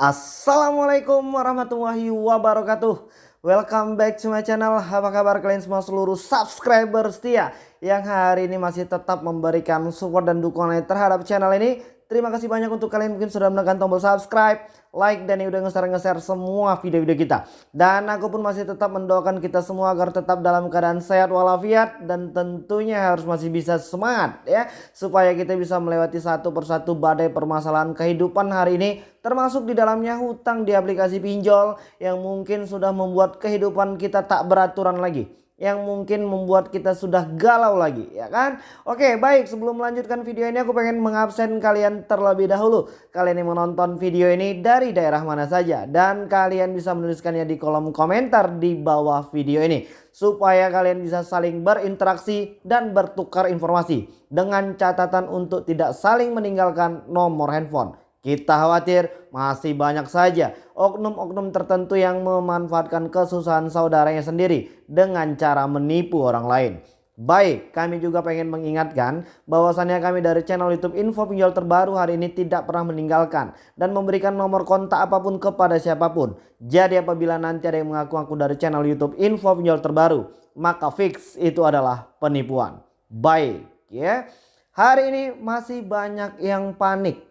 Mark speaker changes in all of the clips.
Speaker 1: Assalamualaikum warahmatullahi wabarakatuh. Welcome back to my channel. Apa kabar kalian semua seluruh subscriber setia Yang hari ini masih tetap memberikan support dan dukungan terhadap channel ini Terima kasih banyak untuk kalian mungkin sudah menekan tombol subscribe, like, dan yang udah nge-share-nge-share semua video-video kita. Dan aku pun masih tetap mendoakan kita semua agar tetap dalam keadaan sehat walafiat dan tentunya harus masih bisa semangat ya. Supaya kita bisa melewati satu persatu badai permasalahan kehidupan hari ini. Termasuk di dalamnya hutang di aplikasi pinjol yang mungkin sudah membuat kehidupan kita tak beraturan lagi yang mungkin membuat kita sudah galau lagi ya kan? Oke baik sebelum melanjutkan video ini aku pengen mengabsen kalian terlebih dahulu. Kalian yang menonton video ini dari daerah mana saja dan kalian bisa menuliskannya di kolom komentar di bawah video ini supaya kalian bisa saling berinteraksi dan bertukar informasi dengan catatan untuk tidak saling meninggalkan nomor handphone kita khawatir masih banyak saja oknum-oknum tertentu yang memanfaatkan kesusahan saudaranya sendiri dengan cara menipu orang lain. Baik, kami juga pengen mengingatkan bahwasannya kami dari channel YouTube Info Pinjol terbaru hari ini tidak pernah meninggalkan dan memberikan nomor kontak apa pun kepada siapa pun. Jadi apabila nanti ada yang mengaku-ngaku dari channel YouTube Info Pinjol terbaru, maka fix itu adalah penipuan. Baik, ya. Hari ini masih banyak yang panik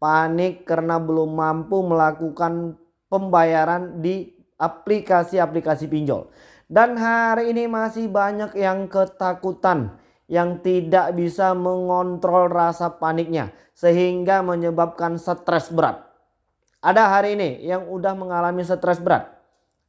Speaker 1: panik karena belum mampu melakukan pembayaran di aplikasi-aplikasi pinjol. Dan hari ini masih banyak yang ketakutan yang tidak bisa mengontrol rasa paniknya sehingga menyebabkan stres berat. Ada hari ini yang udah mengalami stres berat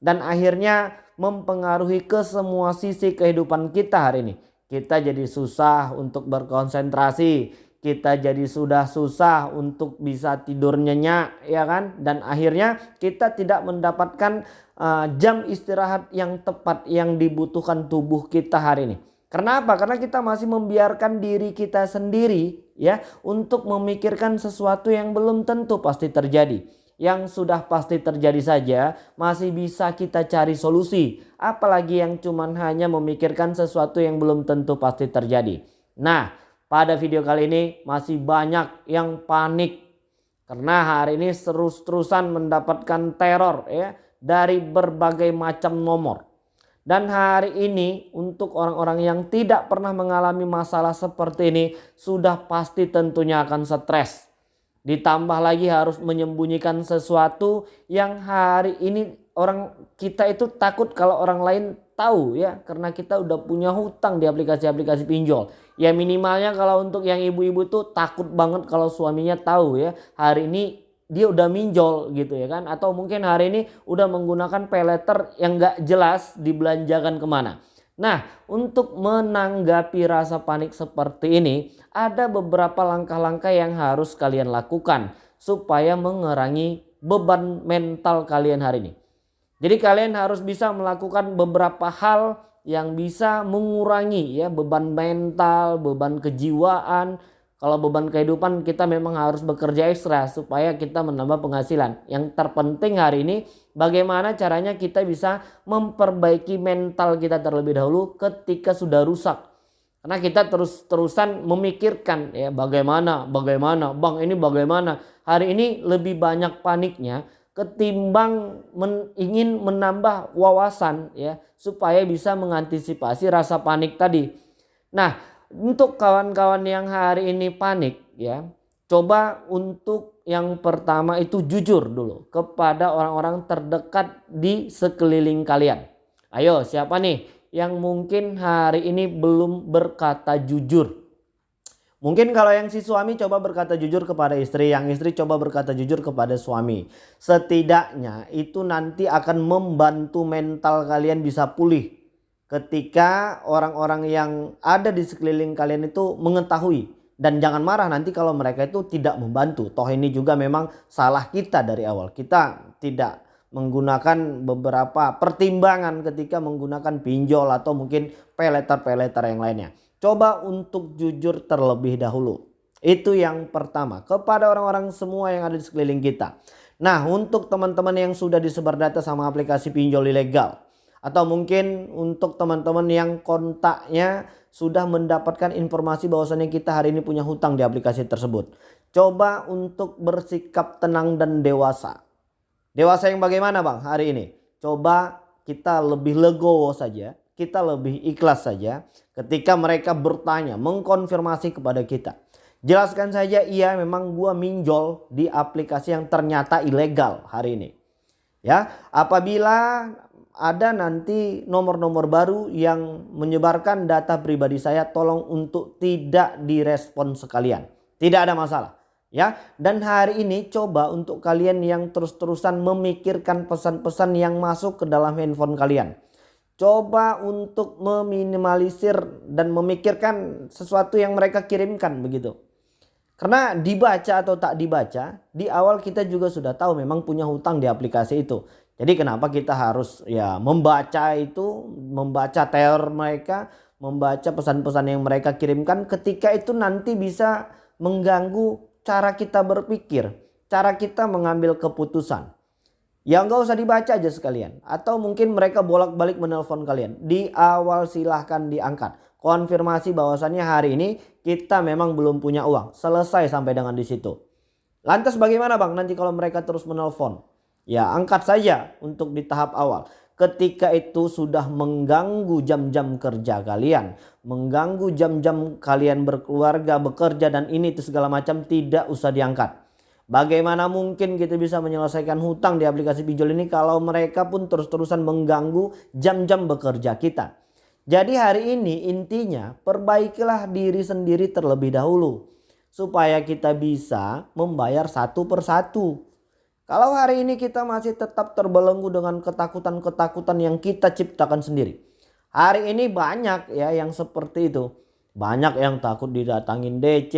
Speaker 1: dan akhirnya mempengaruhi ke semua sisi kehidupan kita hari ini. Kita jadi susah untuk berkonsentrasi, kita jadi sudah susah untuk bisa tidur nyenyak ya kan dan akhirnya kita tidak mendapatkan uh, jam istirahat yang tepat yang dibutuhkan tubuh kita hari ini. Kenapa? Karena kita masih membiarkan diri kita sendiri ya untuk memikirkan sesuatu yang belum tentu pasti terjadi. Yang sudah pasti terjadi saja masih bisa kita cari solusi. Apalagi yang cuman hanya memikirkan sesuatu yang belum tentu pasti terjadi. Nah pada video kali ini masih banyak yang panik karena hari ini terus-terusan mendapatkan teror ya dari berbagai macam nomor. Dan hari ini untuk orang-orang yang tidak pernah mengalami masalah seperti ini sudah pasti tentunya akan stres. Ditambah lagi harus menyembunyikan sesuatu yang hari ini orang kita itu takut kalau orang lain tahu ya karena kita udah punya hutang di aplikasi-aplikasi pinjol. Ya minimalnya kalau untuk yang ibu-ibu tuh takut banget kalau suaminya tahu ya hari ini dia udah minjol gitu ya kan atau mungkin hari ini udah menggunakan peleter yang gak jelas dibelanjakan ke mana. Nah untuk menanggapi rasa panik seperti ini ada beberapa langkah-langkah yang harus kalian lakukan supaya mengurangi beban mental kalian hari ini. Jadi kalian harus bisa melakukan beberapa hal yang bisa mengurangi ya beban mental, beban kejiwaan. Kalau beban kehidupan kita memang harus bekerja ekstra supaya kita menambah penghasilan. Yang terpenting hari ini bagaimana caranya kita bisa memperbaiki mental kita terlebih dahulu ketika sudah rusak. Karena kita terus-terusan memikirkan ya bagaimana, bagaimana, bang ini bagaimana. Hari ini lebih banyak paniknya ketimbang men, ingin menambah wawasan ya supaya bisa mengantisipasi rasa panik tadi. Nah, untuk kawan-kawan yang hari ini panik ya, coba untuk yang pertama itu jujur dulu kepada orang-orang terdekat di sekeliling kalian. Ayo, siapa nih yang mungkin hari ini belum berkata jujur? Mungkin kalau yang si suami coba berkata jujur kepada istri, yang istri coba berkata jujur kepada suami. Setidaknya itu nanti akan membantu mental kalian bisa pulih. Ketika orang-orang yang ada di sekeliling kalian itu mengetahui. Dan jangan marah nanti kalau mereka itu tidak membantu. Toh ini juga memang salah kita dari awal. Kita tidak menggunakan beberapa pertimbangan ketika menggunakan pinjol atau mungkin peleter-peleter yang lainnya. Coba untuk jujur terlebih dahulu. Itu yang pertama kepada orang-orang semua yang ada di sekeliling kita. Nah untuk teman-teman yang sudah disebar data sama aplikasi pinjol ilegal. Atau mungkin untuk teman-teman yang kontaknya sudah mendapatkan informasi bahwasannya kita hari ini punya hutang di aplikasi tersebut. Coba untuk bersikap tenang dan dewasa. Dewasa yang bagaimana bang hari ini? Coba kita lebih legowo saja, kita lebih ikhlas saja ketika mereka bertanya, mengkonfirmasi kepada kita. Jelaskan saja iya memang gua minjol di aplikasi yang ternyata ilegal hari ini. Ya, apabila ada nanti nomor-nomor baru yang menyebarkan data pribadi saya tolong untuk tidak direspon sekalian. Tidak ada masalah. Ya, dan hari ini coba untuk kalian yang terus-terusan memikirkan pesan-pesan yang masuk ke dalam handphone kalian. Coba untuk meminimalisir dan memikirkan sesuatu yang mereka kirimkan begitu. Karena dibaca atau tak dibaca, di awal kita juga sudah tahu memang punya hutang di aplikasi itu. Jadi kenapa kita harus ya membaca itu, membaca teror mereka, membaca pesan-pesan yang mereka kirimkan ketika itu nanti bisa mengganggu cara kita berpikir, cara kita mengambil keputusan. Ya nggak usah dibaca aja sekalian. Atau mungkin mereka bolak-balik menelpon kalian. Di awal silahkan diangkat konfirmasi bahwasannya hari ini kita memang belum punya uang. Selesai sampai dengan di situ. Lantas bagaimana Bang nanti kalau mereka terus menelpon? Ya angkat saja untuk di tahap awal. Ketika itu sudah mengganggu jam-jam kerja kalian. Mengganggu jam-jam kalian berkeluarga, bekerja dan ini itu segala macam tidak usah diangkat. Bagaimana mungkin kita bisa menyelesaikan hutang di aplikasi pinjol ini kalau mereka pun terus-terusan mengganggu jam-jam bekerja kita. Jadi hari ini intinya perbaikilah diri sendiri terlebih dahulu. Supaya kita bisa membayar satu persatu. Kalau hari ini kita masih tetap terbelenggu dengan ketakutan-ketakutan yang kita ciptakan sendiri. Hari ini banyak ya yang seperti itu. Banyak yang takut didatangin DC.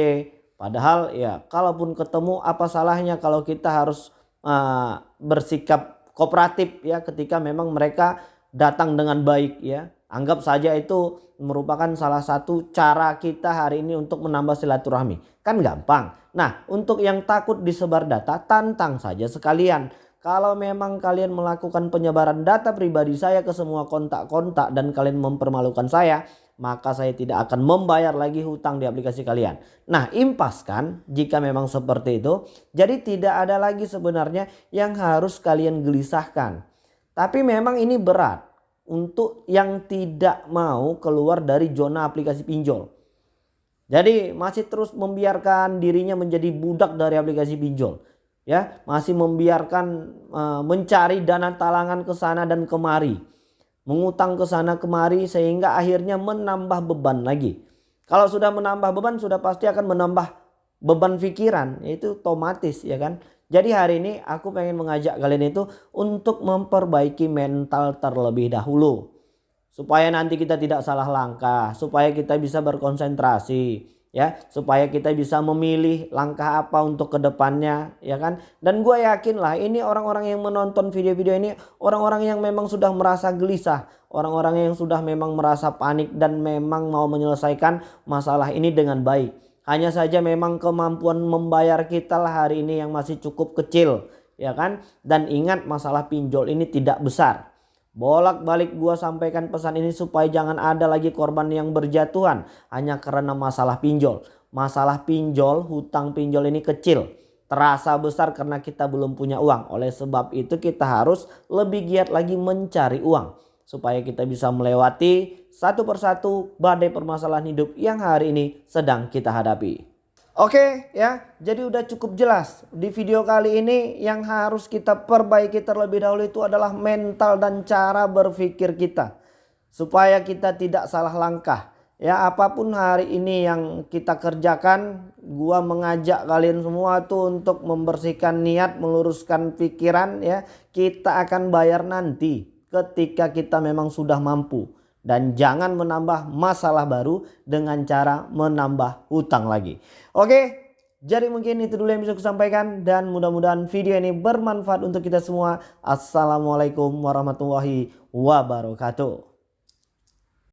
Speaker 1: Padahal ya kalaupun ketemu apa salahnya kalau kita harus uh, bersikap kooperatif ya ketika memang mereka datang dengan baik ya Anggap saja itu merupakan salah satu cara kita hari ini untuk menambah silaturahmi. Kan gampang. Nah untuk yang takut disebar data tantang saja sekalian. Kalau memang kalian melakukan penyebaran data pribadi saya ke semua kontak-kontak dan kalian mempermalukan saya. Maka saya tidak akan membayar lagi hutang di aplikasi kalian. Nah impas kan jika memang seperti itu. Jadi tidak ada lagi sebenarnya yang harus kalian gelisahkan. Tapi memang ini berat untuk yang tidak mau keluar dari zona aplikasi pinjol. Jadi masih terus membiarkan dirinya menjadi budak dari aplikasi pinjol. Ya, masih membiarkan uh, mencari dana talangan ke sana dan kemari. Mengutang ke sana kemari sehingga akhirnya menambah beban lagi. Kalau sudah menambah beban sudah pasti akan menambah beban pikiran, itu otomatis ya kan. Jadi hari ini aku pengen mengajak kalian itu untuk memperbaiki mental terlebih dahulu. Supaya nanti kita tidak salah langkah, supaya kita bisa berkonsentrasi, ya, supaya kita bisa memilih langkah apa untuk ke depannya, ya kan? Dan gue yakin lah ini orang-orang yang menonton video-video ini orang-orang yang memang sudah merasa gelisah, orang-orang yang sudah memang merasa panik dan memang mau menyelesaikan masalah ini dengan baik. Hanya saja memang kemampuan membayar kita lah hari ini yang masih cukup kecil. Ya kan? Dan ingat masalah pinjol ini tidak besar. Bolak-balik gua sampaikan pesan ini supaya jangan ada lagi korban yang berjatuhan. Hanya karena masalah pinjol. Masalah pinjol, hutang pinjol ini kecil. Terasa besar karena kita belum punya uang. Oleh sebab itu kita harus lebih giat lagi mencari uang supaya kita bisa melewati satu persatu badai permasalahan hidup yang hari ini sedang kita hadapi. Oke ya, jadi udah cukup jelas di video kali ini yang harus kita perbaiki terlebih dahulu itu adalah mental dan cara berpikir kita. Supaya kita tidak salah langkah. Ya apa pun hari ini yang kita kerjakan, gua mengajak kalian semua tuh untuk membersihkan niat, meluruskan pikiran ya. Kita akan bayar nanti ketika kita memang sudah mampu. Dan jangan menambah masalah baru dengan cara menambah hutang lagi. Oke, jadi mungkin itu dulu yang bisa saya sampaikan. Dan mudah-mudahan video ini bermanfaat untuk kita semua. Assalamualaikum warahmatullahi wabarakatuh.